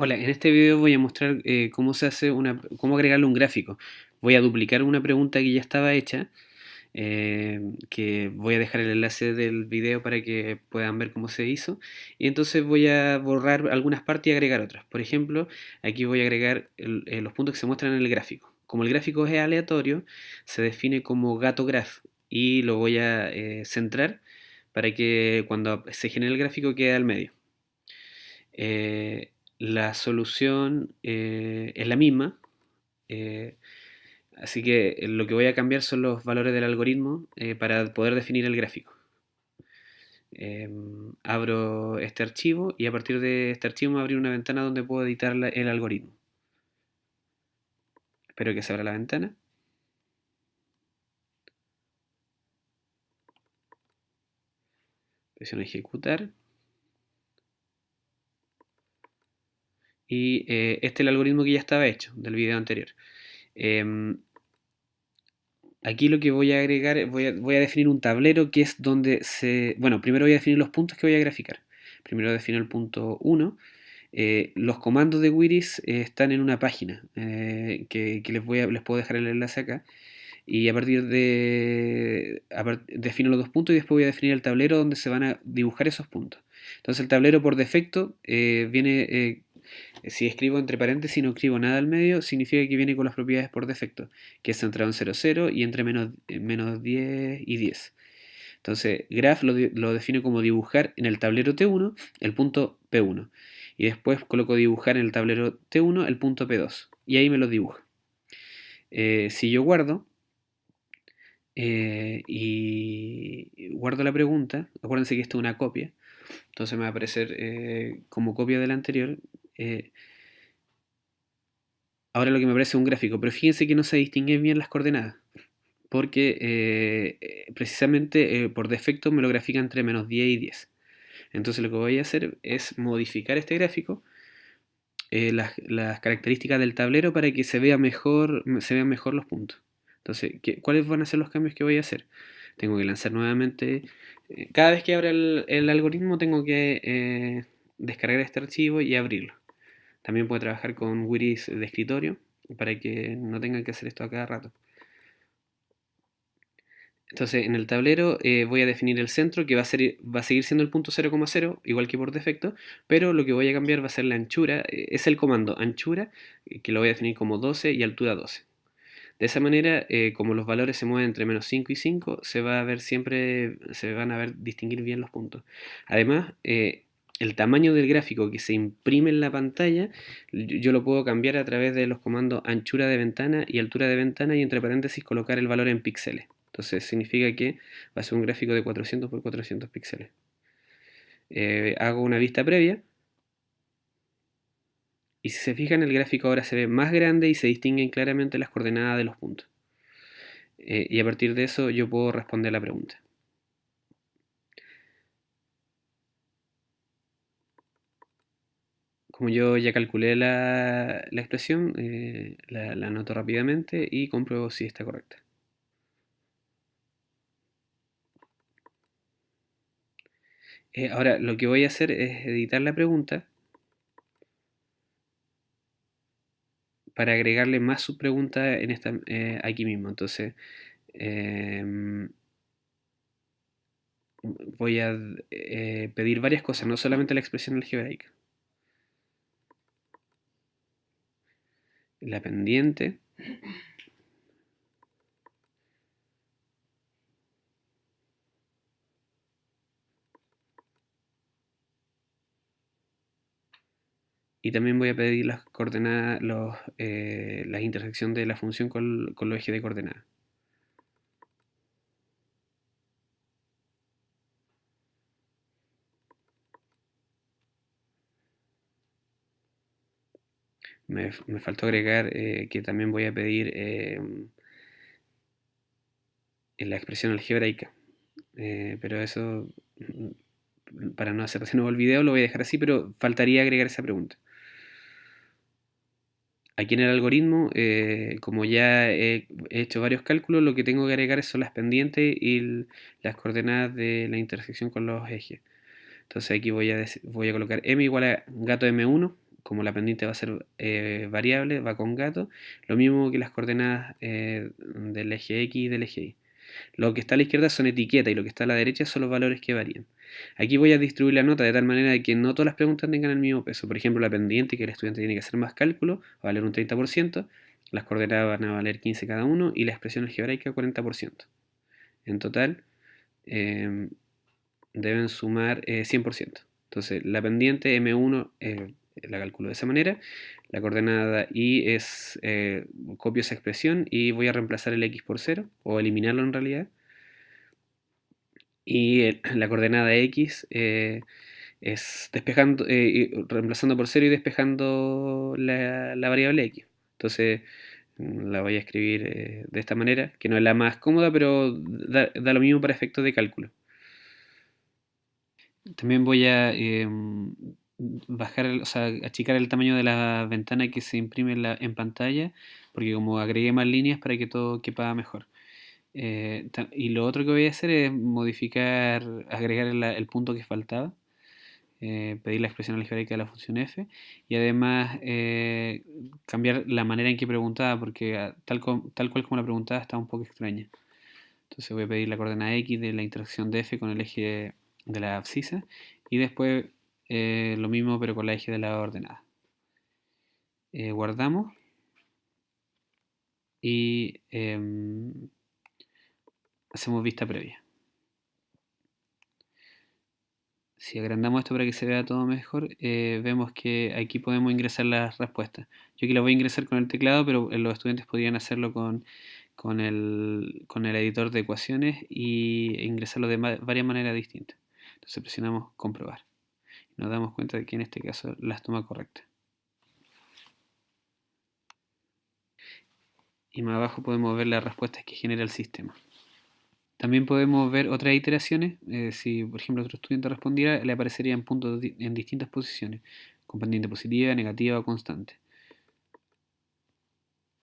Hola, en este video voy a mostrar eh, cómo se hace una, cómo agregarle un gráfico. Voy a duplicar una pregunta que ya estaba hecha, eh, que voy a dejar el enlace del video para que puedan ver cómo se hizo. Y entonces voy a borrar algunas partes y agregar otras. Por ejemplo, aquí voy a agregar eh, los puntos que se muestran en el gráfico. Como el gráfico es aleatorio, se define como gato graph y lo voy a centrar para que cuando se genere el gráfico quede al medio la solución eh, es la misma, eh, así que lo que voy a cambiar son los valores del algoritmo eh, para poder definir el gráfico. Em, abro este archivo y a partir de este archivo me va a abrir una ventana donde puedo editar el algoritmo. Espero que se abra la ventana. Presiono ejecutar. Y eh, este es el algoritmo que ya estaba hecho del video anterior. Em, aquí lo que voy a agregar, voy a, voy a, definir un tablero que es donde se... Bueno, primero voy a definir los puntos que voy a graficar. Primero defino el punto 1. Eh, los comandos de Wiris eh, están en una página que, les, voy a, les puedo dejar el enlace acá. Y a partir de... defino los dos puntos y después voy a definir el tablero donde se van a dibujar esos puntos. Entonces el tablero por defecto viene si escribo entre paréntesis y no escribo nada al medio, significa que viene con las propiedades por defecto, que es centrado en 0, 0 y entre menos, eh, menos 10 y 10. Entonces, graph lo, lo define como dibujar en el tablero T1 el punto P1. Y después coloco dibujar en el tablero T1 el punto P2. Y ahí me lo dibuja. Eh, si yo guardo eh, y guardo la pregunta, acuérdense que esto es una copia, entonces me va a aparecer como copia de la anterior, eh, ahora lo que me parece un gráfico, pero fíjense que no se distinguen bien las coordenadas, porque eh, precisamente eh, por defecto me lo grafica entre menos 10 y 10. Entonces lo que voy a hacer es modificar este gráfico, las, características del tablero para que se, vea mejor, se vean mejor los puntos. Entonces, ¿cuáles van a ser los cambios que voy a hacer? Tengo que lanzar nuevamente, cada vez que abra el, algoritmo tengo que descargar este archivo y abrirlo. También puede trabajar con Wiris de escritorio para que no tengan que hacer esto a cada rato. Entonces en el tablero eh, voy a definir el centro que va a, ser, va a seguir siendo el punto 0,0 igual que por defecto, pero lo que voy a cambiar va a ser la anchura, eh, es el comando anchura eh, que lo voy a definir como 12 y altura 12. De esa manera, como los valores se mueven entre menos 5 y 5, se va a ver siempre, se van a ver distinguir bien los puntos. Además, el tamaño del gráfico que se imprime en la pantalla, yo lo puedo cambiar a través de los comandos anchura de ventana y altura de ventana y entre paréntesis colocar el valor en píxeles. Entonces significa que va a ser un gráfico de 400 por 400 píxeles. Eh, hago una vista previa. Y si se fijan, el gráfico ahora se ve más grande y se distinguen claramente las coordenadas de los puntos. Eh, y a partir de eso yo puedo responder la pregunta. Como yo ya calculé la, expresión, eh, la, anoto rápidamente y compruebo si está correcta. Eh, ahora, lo que voy a hacer es editar la pregunta para agregarle más subpregunta en esta, eh, aquí mismo. Entonces, em, voy a pedir varias cosas, no solamente la expresión algebraica. La pendiente. Y también voy a pedir las coordenadas, los, eh, la intersección de la función con, con los ejes de coordenadas. Me, faltó agregar eh, que también voy a pedir eh, la expresión algebraica. Eh, pero eso, mm, para no hacer de nuevo el video, lo voy a dejar así, pero faltaría agregar esa pregunta. Aquí en el algoritmo, como ya he hecho varios cálculos, lo que tengo que agregar son las pendientes y las coordenadas de la intersección con los ejes. Entonces aquí voy a, voy a colocar m igual a gato m1 como la pendiente va a ser eh, variable, va con gato, lo mismo que las coordenadas eh, del eje X y del eje Y. Lo que está a la izquierda son etiquetas y lo que está a la derecha son los valores que varían. Aquí voy a distribuir la nota de tal manera que no todas las preguntas tengan el mismo peso. Por ejemplo, la pendiente, que el estudiante tiene que hacer más cálculo, va a valer un 30%, las coordenadas van a valer 15 cada uno y la expresión algebraica 40%. En total, em, deben sumar 100%. Eh, Entonces, la pendiente M1 eh, la calculo de esa manera. La coordenada y es, eh, copio esa expresión y voy a reemplazar el x por 0, o eliminarlo en realidad. Y la coordenada x es despejando, reemplazando por 0 y despejando la, variable x. Entonces mm, la voy a escribir de esta manera, que no es la más cómoda, pero da, da lo mismo para efectos de cálculo. También voy a em, bajar, o sea, achicar el tamaño de la ventana que se imprime en, pantalla, porque como agregué más líneas para que todo quepa mejor. Eh, y lo otro que voy a hacer es modificar, agregar el, punto que faltaba, eh, pedir la expresión algebraica de la función f y además eh, cambiar la manera en que preguntaba, porque ah, tal, tal cual como la preguntaba está un poco extraña. Entonces voy a pedir la coordenada x de la interacción de f con el eje de la abscisa y después eh, lo mismo pero con la eje de la ordenada. Eh, guardamos y em, hacemos vista previa. Si agrandamos esto para que se vea todo mejor, eh, vemos que aquí podemos ingresar las respuestas. Yo aquí las voy a ingresar con el teclado, pero los estudiantes podrían hacerlo con, el, con el editor de ecuaciones y ingresarlo de varias maneras distintas. Entonces presionamos comprobar. Nos damos cuenta de que en este caso las toma correctas. Y más abajo podemos ver las respuestas que genera el sistema. También podemos ver otras iteraciones. Eh, si, por ejemplo, otro estudiante respondiera, le aparecerían puntos en distintas posiciones, con pendiente positiva, negativa o constante.